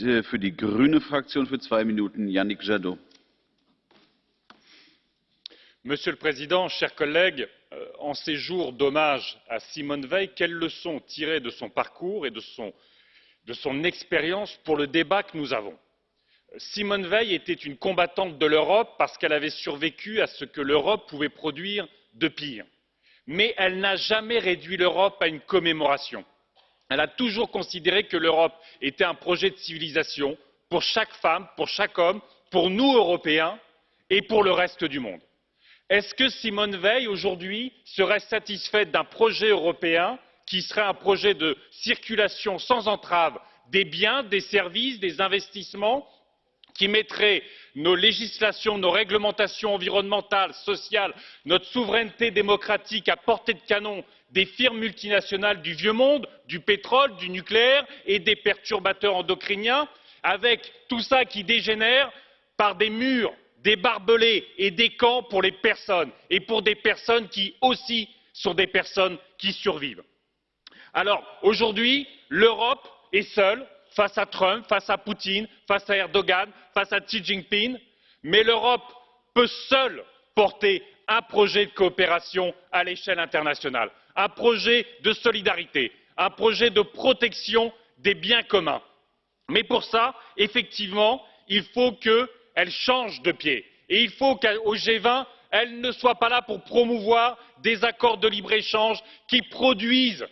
Äh. Monsieur le Président, chers collègues, euh, en ces jours d'hommage à Simone Veil, quelles leçons tirer de son parcours et de son expérience pour le débat que nous avons? Simone Veil était une combattante de l'Europe parce qu'elle avait survécu à ce que l'Europe pouvait produire de pire. Mais elle n'a jamais réduit l'Europe à une commémoration elle a toujours considéré que l'europe était un projet de civilisation pour chaque femme pour chaque homme pour nous européens et pour le reste du monde. est ce que simone veil aujourd'hui serait satisfaite d'un projet européen qui serait un projet de circulation sans entrave des biens des services des investissements qui mettrait nos législations nos réglementations environnementales sociales notre souveraineté démocratique à portée de canon des firmes multinationales du vieux monde du pétrole du nucléaire et des perturbateurs endocriniens avec tout cela qui dégénère par des murs des barbelés et des camps pour les personnes et pour des personnes qui aussi sont des personnes qui survivent. alors aujourd'hui l'europe est seule face à trump face à poutine face à erdogan face à xi jinping mais l'europe peut seule porter un projet de coopération à l'échelle internationale un projet de solidarité un projet de protection des biens communs. mais pour cela effectivement il faut qu'elle change de pied et il faut qu'au g vingt elle ne soit pas là pour promouvoir des accords de libre échange qui produisent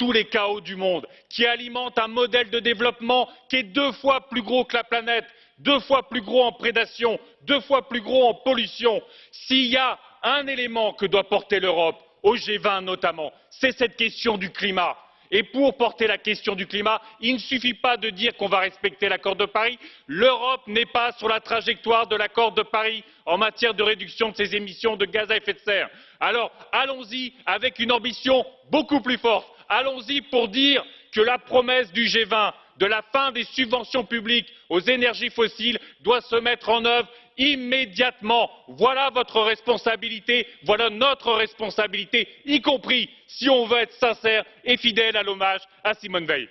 tous les chaos du monde qui alimentent un modèle de développement qui est deux fois plus gros que la planète deux fois plus gros en prédation deux fois plus gros en pollution. s'il y a un élément que doit porter l'europe au g vingt notamment c'est cette question du climat et pour porter la question du climat il ne suffit pas de dire qu'on va respecter l'accord de paris l'europe n'est pas sur la trajectoire de l'accord de paris en matière de réduction de ses émissions de gaz à effet de serre. alors allons y avec une ambition beaucoup plus forte allons y pour dire que la promesse du g vingt de la fin des subventions publiques aux énergies fossiles doit se mettre en œuvre immédiatement. voilà votre responsabilité voilà notre responsabilité y compris si on veut être sincère et fidèle à l'hommage à simone veil.